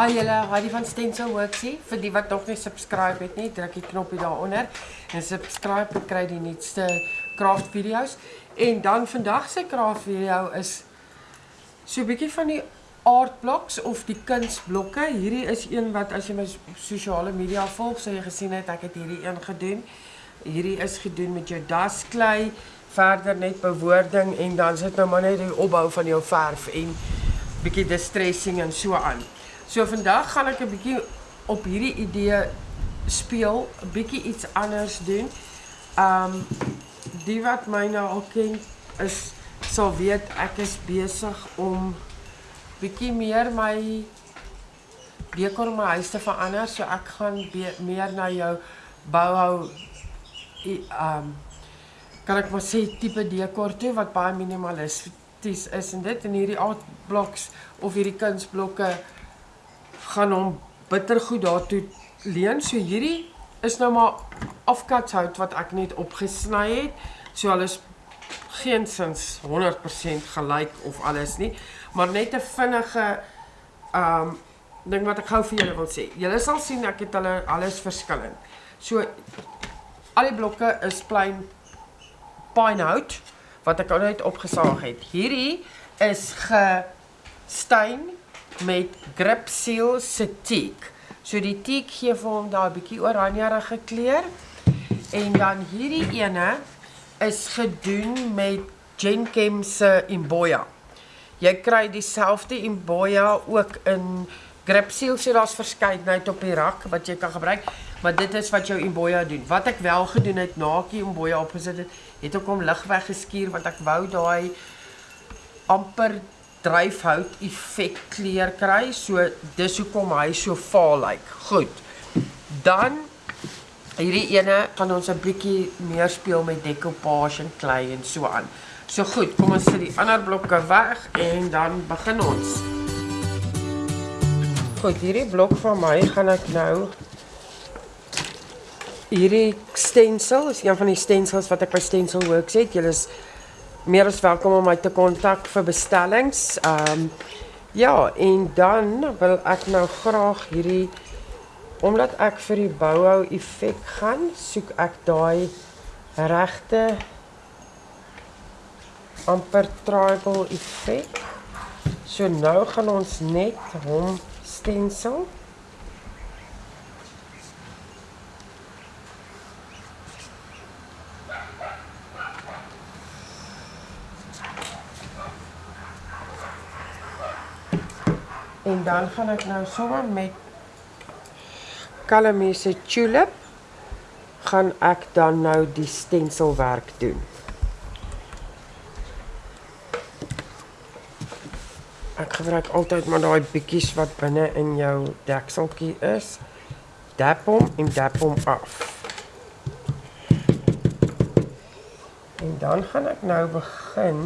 Hi julle, Heidi van Stencil Works hier. Vir die wat nog nie subscribe het nie, druk die knoppie daaronder en subscribe en kry die nuutste craft video's. En dan vandag se craft video is so 'n bietjie van die art blocks of die kunsblokke. Hierdie is een wat as jy my sosiale media volg, sou jy gesien het ek het hierdie een gedoen. Hierdie is gedoen met jou dasklei, verder net bewoording en dan sit nou maar net die opbou van jou verf en bietjie distressing en so aan. So vandag gaan ek 'n bietjie op hierdie idee speel, 'n bietjie iets anders doen. Um die wat my nou al ken is sal weet ek is besig om bietjie meer my dekor in my huis te verander, so ek gaan meer na jou bouhou um kan ek maar sê tipe dekor toe wat baie minimalisties is en dit en hierdie art blocks of hierdie kunsblokke gaan hom bittergoed daartoe leen. So hierdie is nou maar afkatshout wat ek net opgesny het. So alles geensins 100% gelyk of alles nie, maar net 'n vinnige um ding wat ek gou vir julle wil sê. Julle sal sien ek het hulle alles verskillend. So al die blokke is plain pinehout wat ek al net opgesaag het. Hierdie is gestein met Grip Seal se teak. So die teak gee vir hom daai bietjie oranjerige kleur. En dan hierdie ene is gedoen met Genchem se Imboya. Jy kry dieselfde Imboya ook in Grip Seal, so daar's verskeidenheid op die rak wat jy kan gebruik, maar dit is wat jou Imboya doen. Wat ek wel gedoen het nakie Imboya opgesit het, het ek hom lig weggeskuur want ek wou daai amper dryfhout effek kleur kry. So dis hoekom hy so vaal lyk. Like. Goed. Dan hierdie ene gaan ons 'n bietjie meer speel met decoupage en klei en so aan. So goed, kom ons sit die ander blokke weg en dan begin ons. Goed, hierdie blok van my gaan ek nou hierdie stencil is een van die stencils wat ek by Stencil Works het. Julle is meer as welkom om my te kontak vir bestellings. Ehm um, ja, en dan wil ek nou graag hierdie omdat ek vir die bouhou effek gaan, soek ek daai regte amper triangle effek. So nou gaan ons net hom stencil. En dan gaan ek nou sommer met Calamie se tulip gaan ek dan nou die stenselwerk doen. Ek gebruik altyd maar daai bietjies wat binne in jou dekseltjie is. Dap hom en dap hom af. En dan gaan ek nou begin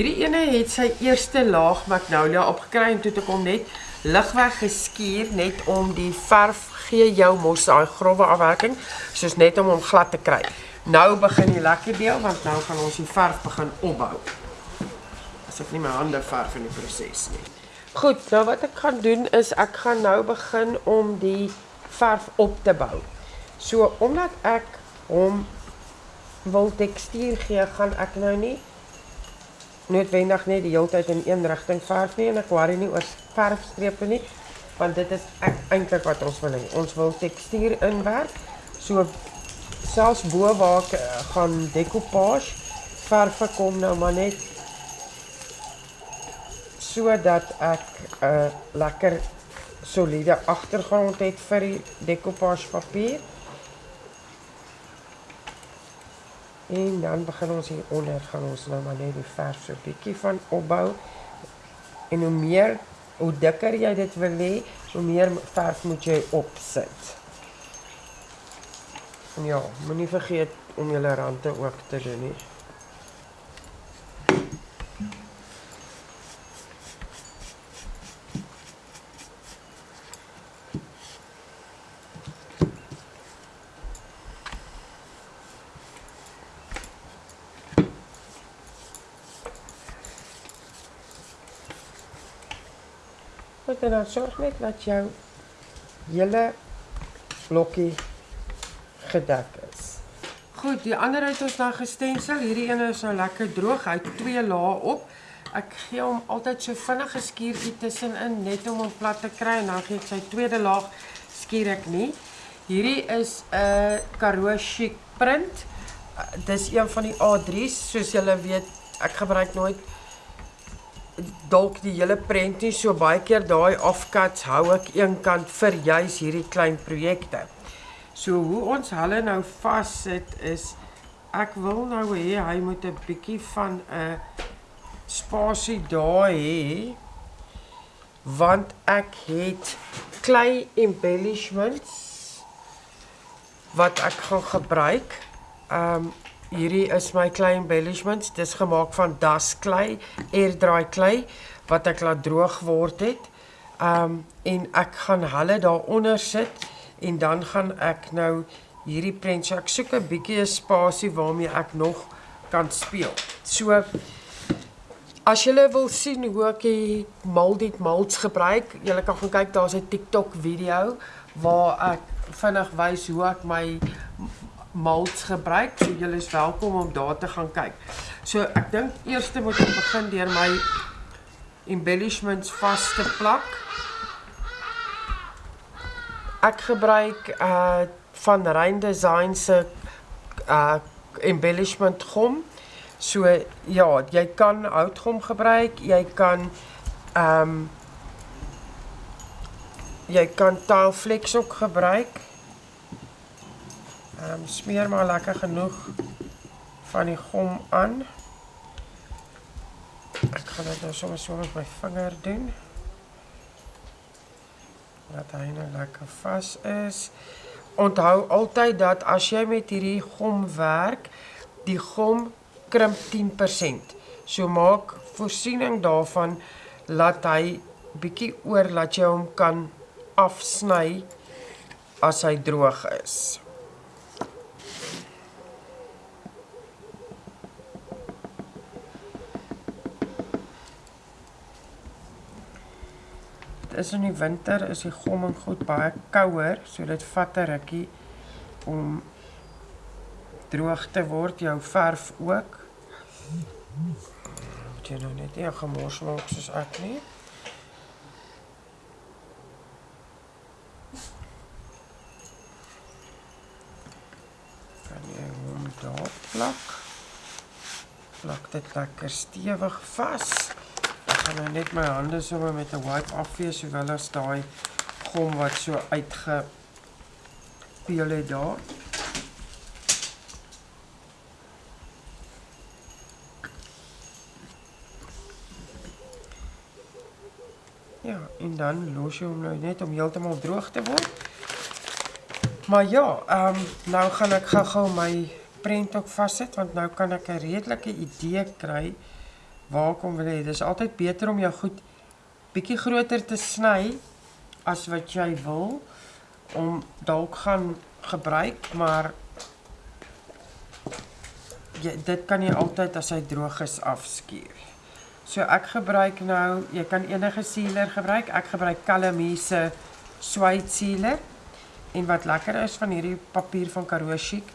hierdie ene het sy eerste laag magnolia opgekry en toe ek hom net ligweg geskuur net om die verf gee jou mos daai grouwe afwerking, soos net om hom glad te kry. Nou begin die lekker deel want nou gaan ons die verf begin opbou. As ek nie my hande verf in die proses nie. Goed, nou wat ek gaan doen is ek gaan nou begin om die verf op te bou. So omdat ek hom wil tekstuur gee, gaan ek nou nie noodwendig net die hele tyd in een rigting verf nie en ek worry nie oor verfstrepe nie, want dit is eintlik wat ons wil hê. Ons wil tekstuur inwerk. So selfs bo waar ek uh, gaan decoupage verf kom nou maar net sodat ek 'n uh, lekker soliede agtergrond het vir die decoupage papier. En dan begin ons hier onder gaan ons nou maar net die verf so bietjie van opbou. En hoe meer hoe dikker jy dit wil hê, hoe meer verf moet jy opsit. En ja, moenie vergeet om jou rande ook te doen nie. Goed, en dan sorg net dat jou hele blokkie gedek is. Goed, die ander het ons nou gestensel. Hierdie ene is nou lekker droog. Hy het twee lae op. Ek gee hom altyd so vinnig geskuurtjie tussenin net om hom plat te kry en dan gee ek sy tweede laag skuur ek nie. Hierdie is 'n uh, Karoo Chic print. Uh, dis een van die A3's soos julle weet. Ek gebruik nooit dalk die hele prent nie so baie keer daai offcuts hou ek eenkant vir juis hierdie klein projekte. So hoe ons hulle nou vassit is ek wil nou hê hy moet 'n bietjie van 'n spasie daar hê want ek het klei embellishments wat ek gaan gebruik. Um Hierdie is my klei embellishments. Dis gemaak van dasklei, air-dry klei wat ek laat droog word het. Um en ek gaan hulle daaronder sit en dan gaan ek nou hierdie prent. So ek soek 'n bietjie 'n spasie waarmee ek nog kan speel. So as jy wil sien hoe ek die molded molds gebruik, jy kan gaan kyk, daar's 'n TikTok video waar ek vinnig wys hoe ek my molds gebruik. So julle is welkom om daar te gaan kyk. So ek dink eers moet ek begin deur my embellishments vas te plak. Ek gebruik uh van Rein Design se uh embellishment gom. So ja, jy kan houtgom gebruik, jy kan ehm um, jy kan taalflex ook gebruik. Um, smeer maar lekker genoeg van die gom aan. Ek gaan dit nou sommer so met my vinger doen. Dat hy nou lekker vas is. Onthou altyd dat as jy met hierdie gom werk, die gom krimp 10%. So maak voorsiening daarvan laat hy bietjie oor laat jy hom kan afsny as hy droog is. Is in die winter is die gomming goed baie kouer, so dit vat 'n rukkie om droog te word, jou verf ook. Moet jy nou net nie gemors maak soos ek nie. Kan jy hom daar plak? Plak dit lekker stewig vas gaan nou net my hande sommer met 'n wipe afvee sowel as daai gom wat so uitge peel het daar. Ja, en dan los jy hom nou net om heeltemal droog te word. Maar ja, ehm um, nou gaan ek gou-gou my prent ook vassit want nou kan ek 'n redelike idee kry waar kom wil hê. Dis altyd beter om jou goed bietjie groter te sny as wat jy wil om dalk gaan gebruik, maar jy, dit kan jy altyd as hy droog is afskuur. So ek gebruik nou, jy kan enige sealer gebruik. Ek gebruik Calamie se suede sealer. En wat lekker is van hierdie papier van Karoo Chic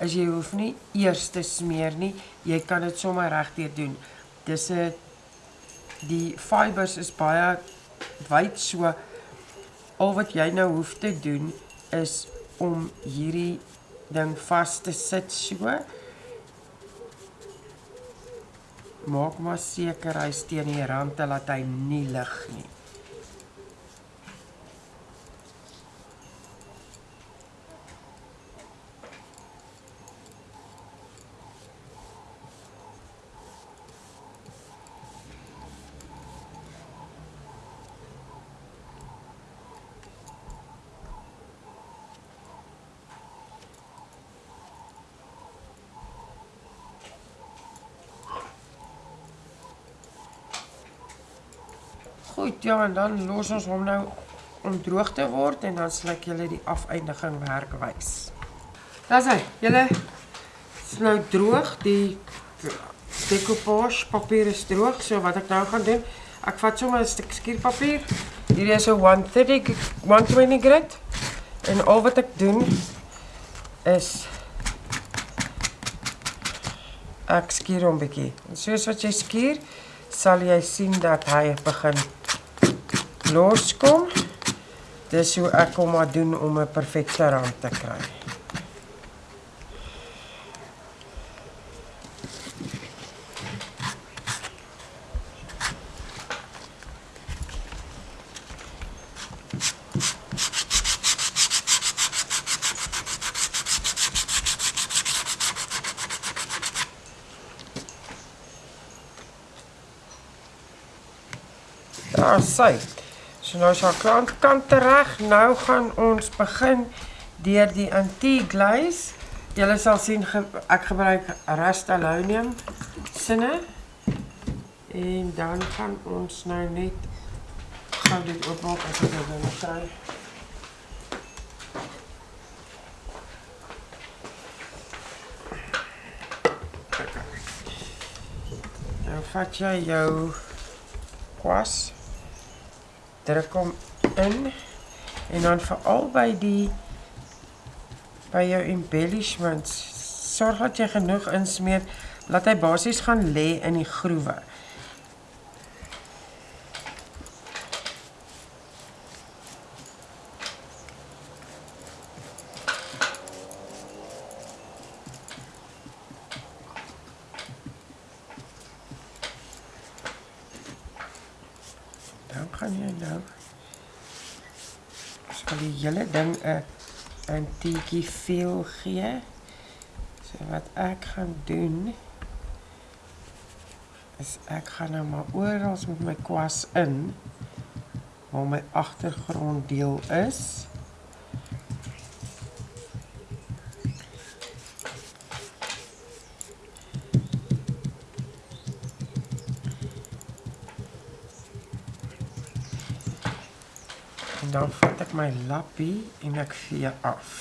is jy hoef nie eers te smeer nie. Jy kan dit sommer regdeur doen. Dis 'n die fibers is baie wyd so al wat jy nou hoef te doen is om hierdie ding vas te sit so maak maar seker hy steen die rand laat hy nie lig nie. Goed, ja, en dan los ons hom nou om droog te word en dan sal ek julle die afeindiging werk wys. Daar's hy. Julle is nou droog. Die decoupage papier is droog. So wat ek nou gaan doen, ek vat sommer 'n stuk skierpapier. Hierdie is 'n 130 120 grit. En al wat ek doen is ek skier hom bietjie. Soos wat jy skier, sal jy sien dat hy begin loskom. Dis hoe ek hom maar doen om 'n perfekte rand te kry. Daar sê. So nou is our kant kant reg. Nou gaan ons begin deur die anti-glaze. Julle sal sien ge ek gebruik Rust-Oleum sinne. En dan gaan ons nou net gaan dit oopmaak as ek dit nou kry. Nou vat jy jou kwas druk hom in en dan veral by die by jou embellishments sorg dat jy genoeg insmeer laat hy basies gaan lê in die groewe. Dan jy nou sal die hele ding 'n antiekie feel gee. So wat ek gaan doen is ek gaan nou maar oral met my kwas in waar my agtergrond deel is. En dan vat ek my lappie en ek vee af.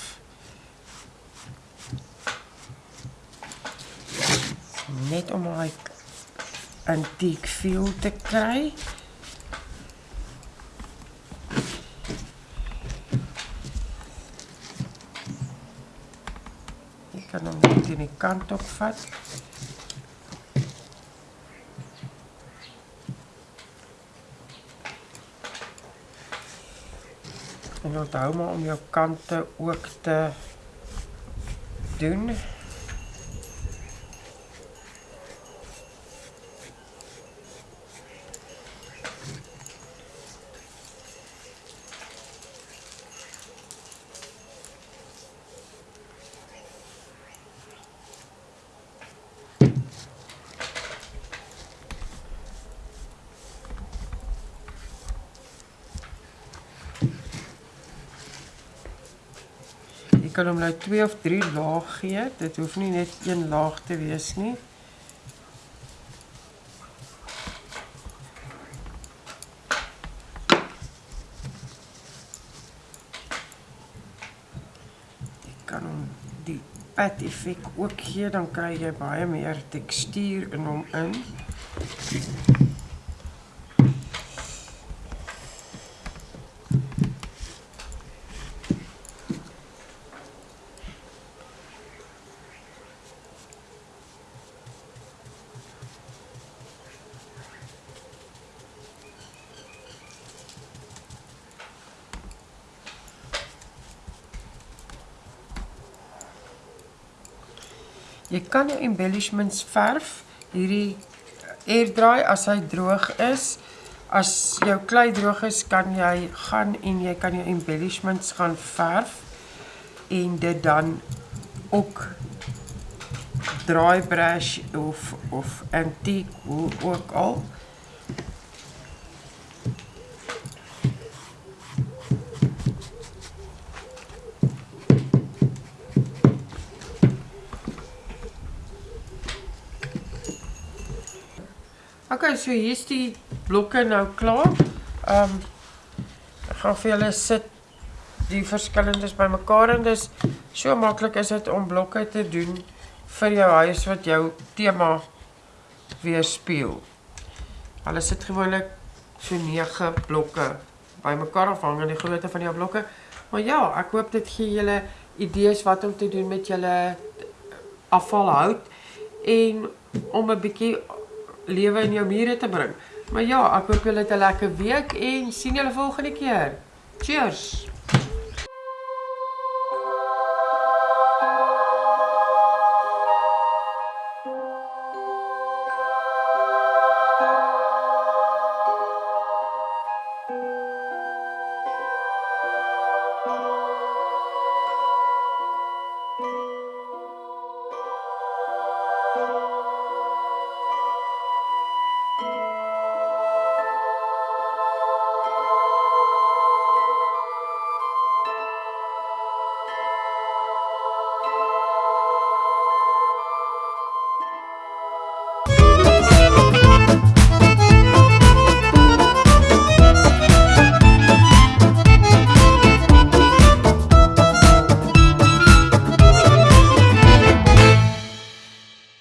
Net om my antiek feel te kry. Ek kan hom net in die kant op vat. En onthou maar om jou kante ook te doen. kan hom nou 2 of 3 laag gee. Dit hoef nie net een laag te wees nie. Jy kan hom die pat effek ook gee, dan kry jy baie meer tekstuur in hom in. Kan jou embellishments verf. Hierdie air dry as hy droog is. As jou klei droog is, kan jy gaan en jy kan jou embellishments gaan verf en dit dan ook dry brush of of antique hoe ook al so hier's die blokke nou klaar. Ehm um, gaan vir julle sit die verskillendes bymekaar en dis so maklik is dit om blokke te doen vir jou huis wat jou tema weerspieël. Hulle sit gewoonlik so 9 blokke bymekaar afhangende die grootte van jou blokke. Maar ja, ek hoop dit gee julle idees wat om te doen met julle afvalhout en om 'n bietjie lewe in jou mure te bring. Maar ja, ek hoop julle het 'n lekker week en sien julle volgende keer. Cheers.